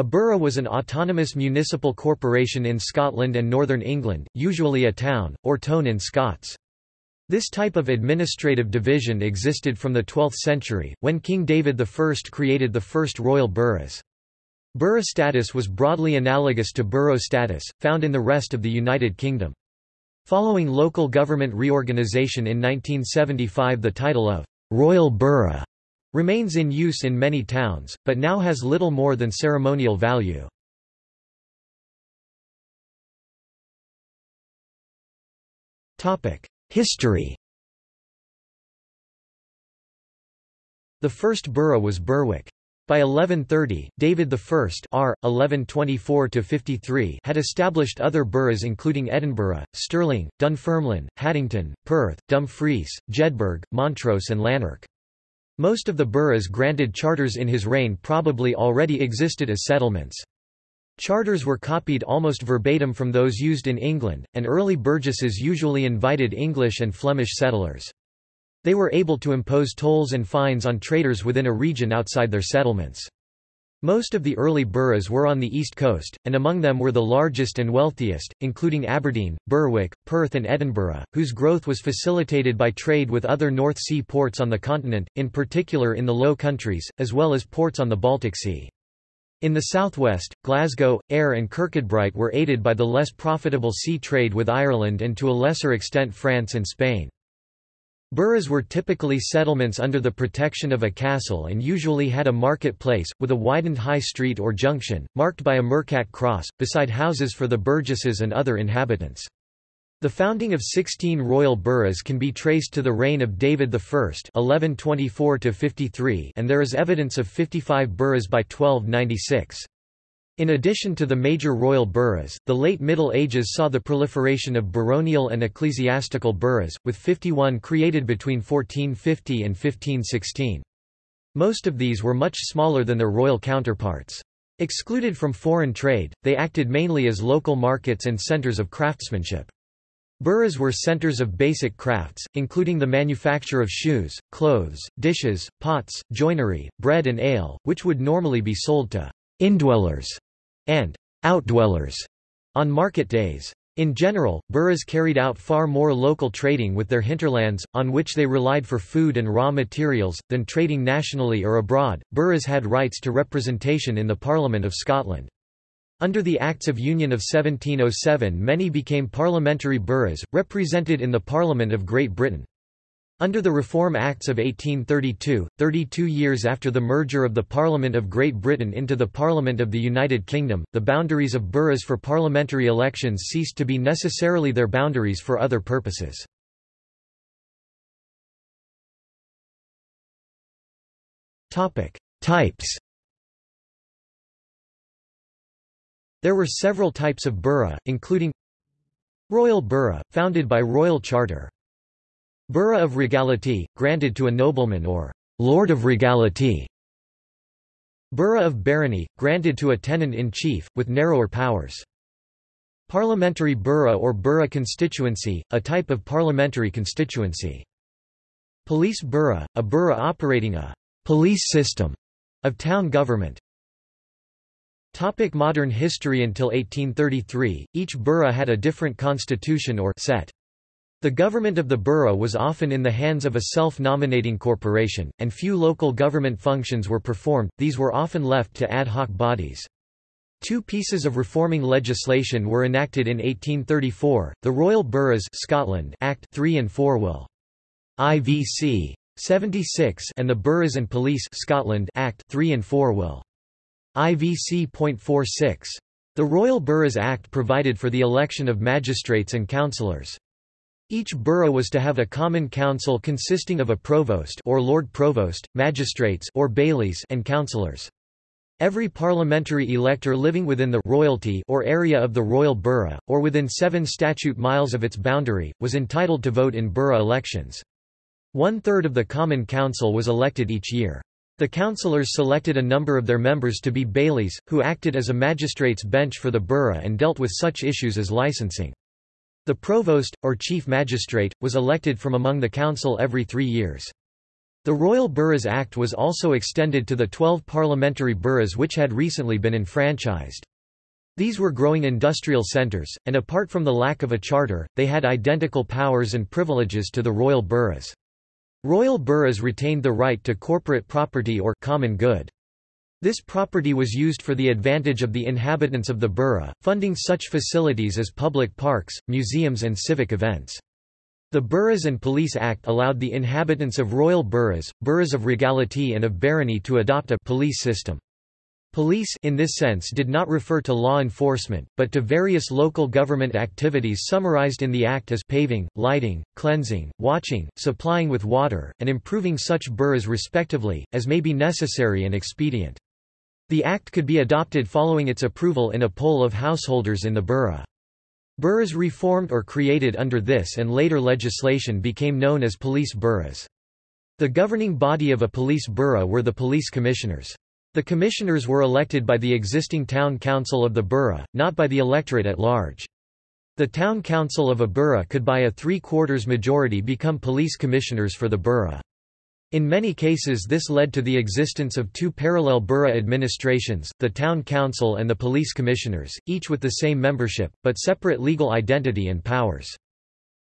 A borough was an autonomous municipal corporation in Scotland and Northern England, usually a town, or tone in Scots. This type of administrative division existed from the 12th century, when King David I created the first royal boroughs. Borough status was broadly analogous to borough status, found in the rest of the United Kingdom. Following local government reorganisation in 1975 the title of «royal borough» remains in use in many towns, but now has little more than ceremonial value. History The first borough was Berwick. By 1130, David I R. 1124 had established other boroughs including Edinburgh, Stirling, Dunfermline, Haddington, Perth, Dumfries, Jedburgh, Montrose and Lanark. Most of the boroughs granted charters in his reign probably already existed as settlements. Charters were copied almost verbatim from those used in England, and early burgesses usually invited English and Flemish settlers. They were able to impose tolls and fines on traders within a region outside their settlements. Most of the early boroughs were on the east coast, and among them were the largest and wealthiest, including Aberdeen, Berwick, Perth and Edinburgh, whose growth was facilitated by trade with other North Sea ports on the continent, in particular in the Low Countries, as well as ports on the Baltic Sea. In the southwest, Glasgow, Ayr and Kirkcudbright were aided by the less profitable sea trade with Ireland and to a lesser extent France and Spain. Boroughs were typically settlements under the protection of a castle and usually had a marketplace, with a widened high street or junction, marked by a mercat cross, beside houses for the burgesses and other inhabitants. The founding of 16 royal boroughs can be traced to the reign of David I (1124–53), and there is evidence of 55 boroughs by 1296. In addition to the major royal boroughs, the late Middle Ages saw the proliferation of baronial and ecclesiastical boroughs, with 51 created between 1450 and 1516. Most of these were much smaller than their royal counterparts. Excluded from foreign trade, they acted mainly as local markets and centres of craftsmanship. Boroughs were centers of basic crafts, including the manufacture of shoes, clothes, dishes, pots, joinery, bread and ale, which would normally be sold to indwellers and outdwellers on market days. In general, boroughs carried out far more local trading with their hinterlands, on which they relied for food and raw materials, than trading nationally or abroad. Boroughs had rights to representation in the Parliament of Scotland. Under the Acts of Union of 1707 many became parliamentary boroughs, represented in the Parliament of Great Britain. Under the Reform Acts of 1832, 32 years after the merger of the Parliament of Great Britain into the Parliament of the United Kingdom, the boundaries of boroughs for parliamentary elections ceased to be necessarily their boundaries for other purposes. Types There were several types of borough, including Royal borough, founded by royal charter. Borough of regality, granted to a nobleman or Lord of regality. Borough of barony, granted to a tenant-in-chief, with narrower powers. Parliamentary borough or borough constituency, a type of parliamentary constituency. Police borough, a borough operating a police system of town government. Topic modern history Until 1833, each borough had a different constitution or set. The government of the borough was often in the hands of a self-nominating corporation, and few local government functions were performed, these were often left to ad hoc bodies. Two pieces of reforming legislation were enacted in 1834, the Royal Burghs Scotland Act 3 and 4 will. IVC 76 and the Burghs and Police Scotland Act 3 and 4 will. IVC.46. The Royal Burghs Act provided for the election of magistrates and councillors. Each borough was to have a common council consisting of a provost or lord provost, magistrates or bailies and councillors. Every parliamentary elector living within the royalty or area of the royal borough, or within seven statute miles of its boundary, was entitled to vote in borough elections. One-third of the Common Council was elected each year. The councillors selected a number of their members to be bailies, who acted as a magistrate's bench for the borough and dealt with such issues as licensing. The provost, or chief magistrate, was elected from among the council every three years. The Royal Burghs Act was also extended to the 12 parliamentary boroughs which had recently been enfranchised. These were growing industrial centres, and apart from the lack of a charter, they had identical powers and privileges to the royal boroughs. Royal boroughs retained the right to corporate property or common good. This property was used for the advantage of the inhabitants of the borough, funding such facilities as public parks, museums and civic events. The Burghs and Police Act allowed the inhabitants of royal boroughs, boroughs of regality and of barony to adopt a police system. Police in this sense did not refer to law enforcement, but to various local government activities summarized in the Act as paving, lighting, cleansing, watching, supplying with water, and improving such boroughs respectively, as may be necessary and expedient. The Act could be adopted following its approval in a poll of householders in the borough. Boroughs reformed or created under this and later legislation became known as police boroughs. The governing body of a police borough were the police commissioners. The commissioners were elected by the existing town council of the borough, not by the electorate at large. The town council of a borough could by a three-quarters majority become police commissioners for the borough. In many cases this led to the existence of two parallel borough administrations, the town council and the police commissioners, each with the same membership, but separate legal identity and powers.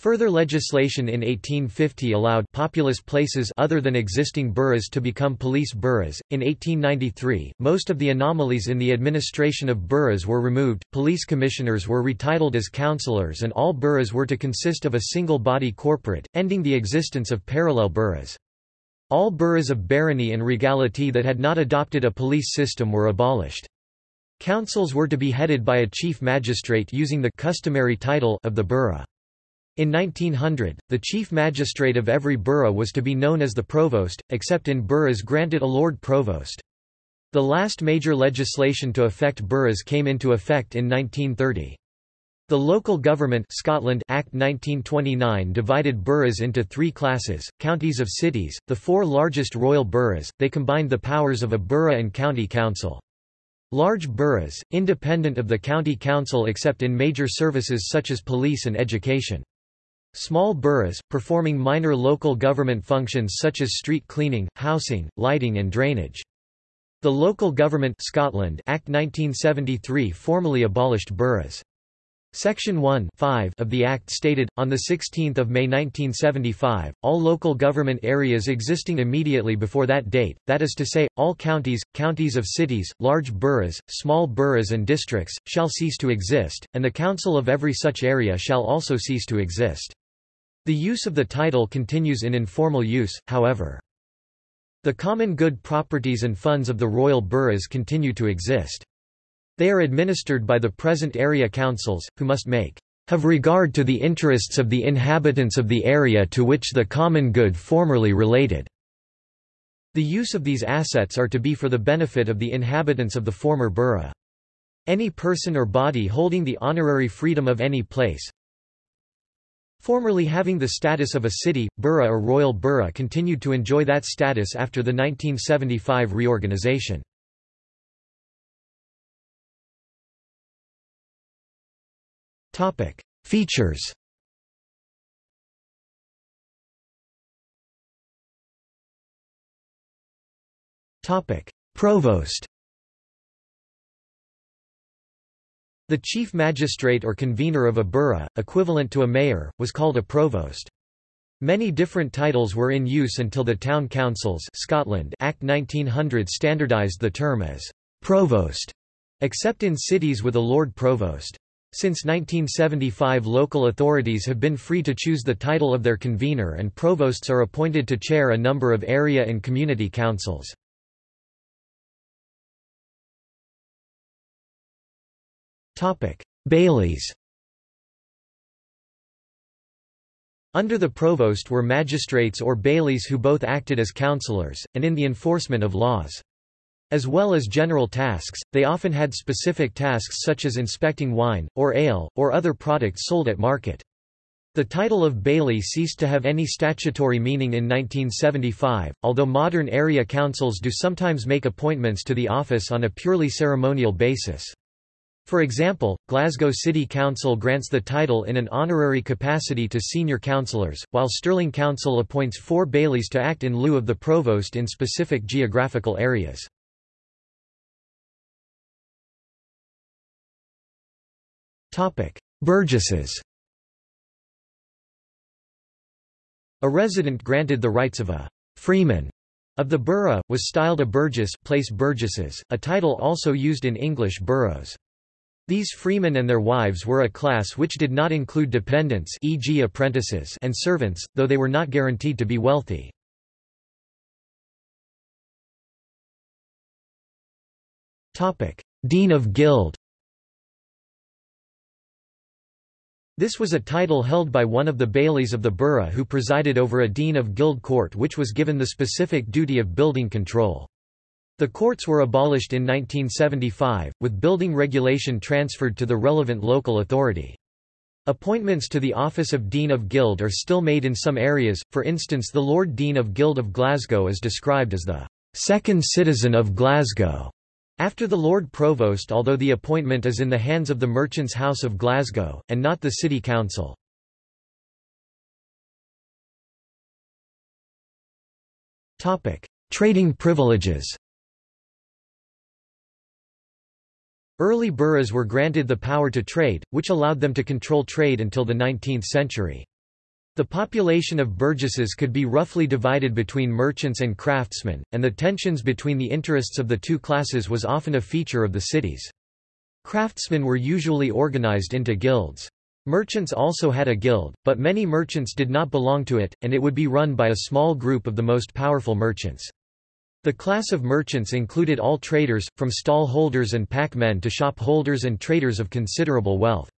Further legislation in 1850 allowed populous places other than existing boroughs to become police boroughs. In 1893, most of the anomalies in the administration of boroughs were removed, police commissioners were retitled as councillors and all boroughs were to consist of a single body corporate, ending the existence of parallel boroughs. All boroughs of barony and regality that had not adopted a police system were abolished. Councils were to be headed by a chief magistrate using the customary title of the borough. In 1900, the chief magistrate of every borough was to be known as the provost, except in boroughs granted a lord provost. The last major legislation to affect boroughs came into effect in 1930. The Local Government Scotland Act 1929 divided boroughs into three classes, counties of cities, the four largest royal boroughs, they combined the powers of a borough and county council. Large boroughs, independent of the county council except in major services such as police and education. Small boroughs, performing minor local government functions such as street cleaning, housing, lighting and drainage. The Local Government Scotland Act 1973 formally abolished boroughs. Section 1 of the Act stated, on 16 May 1975, all local government areas existing immediately before that date, that is to say, all counties, counties of cities, large boroughs, small boroughs and districts, shall cease to exist, and the council of every such area shall also cease to exist. The use of the title continues in informal use, however. The common good properties and funds of the royal boroughs continue to exist. They are administered by the present area councils, who must make have regard to the interests of the inhabitants of the area to which the common good formerly related." The use of these assets are to be for the benefit of the inhabitants of the former borough. Any person or body holding the honorary freedom of any place, Formerly having the status of a city, borough or royal borough continued to enjoy that status after the 1975 reorganization. Features Provost The chief magistrate or convener of a borough, equivalent to a mayor, was called a provost. Many different titles were in use until the Town Councils Scotland Act 1900 standardised the term as «provost», except in cities with a Lord Provost. Since 1975 local authorities have been free to choose the title of their convener and provosts are appointed to chair a number of area and community councils. Bailies Under the provost were magistrates or bailies who both acted as councillors, and in the enforcement of laws. As well as general tasks, they often had specific tasks such as inspecting wine, or ale, or other products sold at market. The title of baillie ceased to have any statutory meaning in 1975, although modern area councils do sometimes make appointments to the office on a purely ceremonial basis. For example, Glasgow City Council grants the title in an honorary capacity to senior councillors, while Stirling Council appoints four bailies to act in lieu of the provost in specific geographical areas. Burgesses A resident granted the rights of a freeman of the borough, was styled a burgess place burgesses, a title also used in English boroughs. These freemen and their wives were a class which did not include dependents e.g. apprentices and servants, though they were not guaranteed to be wealthy. Dean of Guild This was a title held by one of the bailies of the borough who presided over a dean of guild court which was given the specific duty of building control. The courts were abolished in 1975, with building regulation transferred to the relevant local authority. Appointments to the office of Dean of Guild are still made in some areas, for instance the Lord Dean of Guild of Glasgow is described as the second citizen of Glasgow, after the Lord Provost although the appointment is in the hands of the Merchants' House of Glasgow, and not the City Council. Trading privileges Early boroughs were granted the power to trade, which allowed them to control trade until the 19th century. The population of burgesses could be roughly divided between merchants and craftsmen, and the tensions between the interests of the two classes was often a feature of the cities. Craftsmen were usually organized into guilds. Merchants also had a guild, but many merchants did not belong to it, and it would be run by a small group of the most powerful merchants. The class of merchants included all traders, from stall holders and pack men to shop holders and traders of considerable wealth.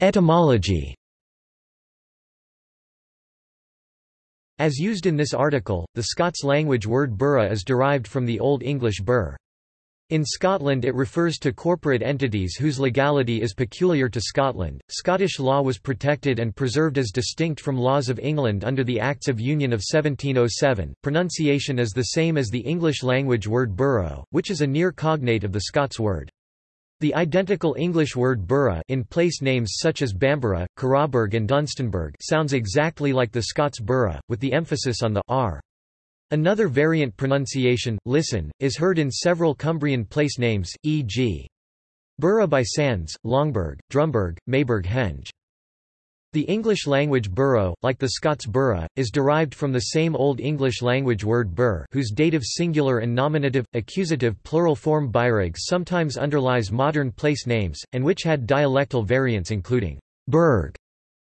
Etymology As used in this article, the Scots language word borough is derived from the Old English burh. In Scotland it refers to corporate entities whose legality is peculiar to Scotland. Scottish law was protected and preserved as distinct from laws of England under the Acts of Union of 1707. Pronunciation is the same as the English language word borough, which is a near cognate of the Scots word. The identical English word borough in place names such as Bamburgh, Carrawburgh and Dunstanburgh sounds exactly like the Scots borough, with the emphasis on the r. Another variant pronunciation, listen, is heard in several Cumbrian place names, e.g. Borough by Sands, Longburgh, Drumburgh, Mayburgh Henge. The English language borough, like the Scots borough, is derived from the same Old English language word bur whose dative singular and nominative, accusative plural form byreg sometimes underlies modern place names, and which had dialectal variants including burg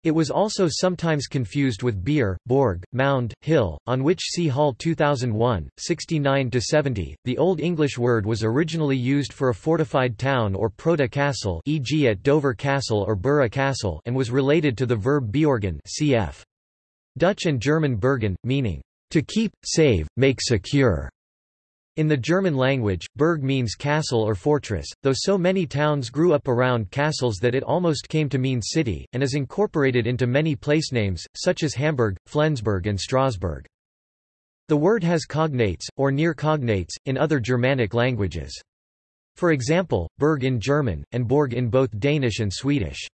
it was also sometimes confused with Beer, Borg, Mound, Hill, on which see Hall 2001, 69-70. The Old English word was originally used for a fortified town or proto castle e.g. at Dover Castle or Borough Castle and was related to the verb beorgen cf. Dutch and German bergen, meaning, to keep, save, make secure. In the German language, Burg means castle or fortress, though so many towns grew up around castles that it almost came to mean city, and is incorporated into many place names, such as Hamburg, Flensburg and Strasbourg. The word has cognates, or near cognates, in other Germanic languages. For example, Berg in German, and Borg in both Danish and Swedish.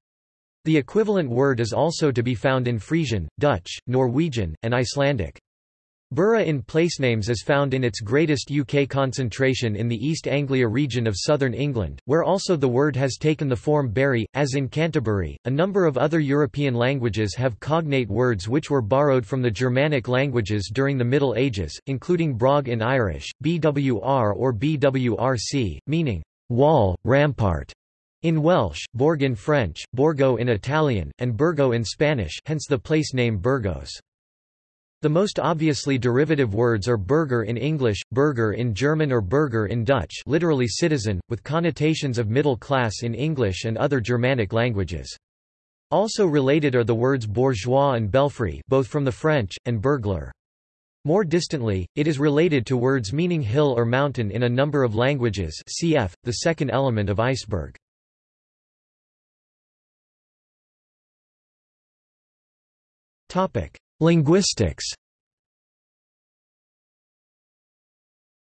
The equivalent word is also to be found in Frisian, Dutch, Norwegian, and Icelandic. Borough in placenames is found in its greatest UK concentration in the East Anglia region of southern England, where also the word has taken the form Bury, as in Canterbury. A number of other European languages have cognate words which were borrowed from the Germanic languages during the Middle Ages, including brog in Irish, bwr or bwrc, meaning wall, rampart. In Welsh, Borg in French, Borgo in Italian, and Burgo in Spanish hence the place name Burgos. The most obviously derivative words are burger in English, burger in German or Bürger in Dutch literally citizen, with connotations of middle class in English and other Germanic languages. Also related are the words bourgeois and belfry both from the French, and burglar. More distantly, it is related to words meaning hill or mountain in a number of languages cf. the second element of iceberg. Linguistics.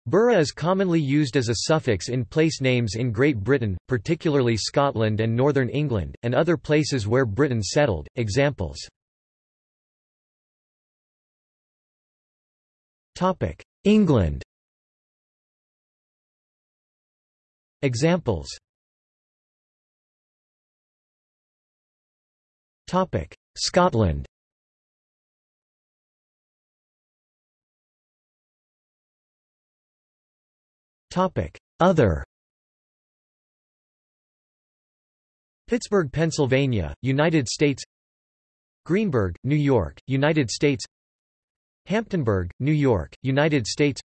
Borough is commonly used as a suffix in place names in Great Britain, particularly Scotland and Northern England, and other places where Britain settled. Examples. England. Examples. Scotland Other Pittsburgh, Pennsylvania, United States Greenburgh, New York, United States Hamptonburgh, New York, United States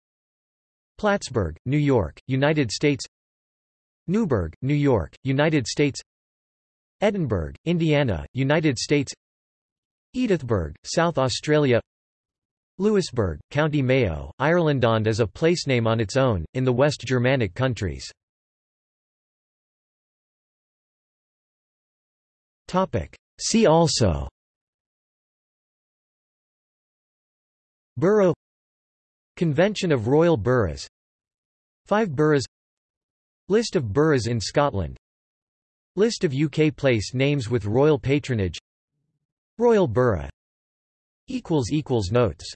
Plattsburgh, New York, United States Newburgh, New York, United States Edinburgh, Indiana, United States Edithburgh, South Australia Louisburgh, County Mayo, Ireland, Irelandond is a placename on its own, in the West Germanic countries. See also Borough Convention of Royal Burghs Five boroughs List of boroughs in Scotland List of UK place names with royal patronage Royal Borough Notes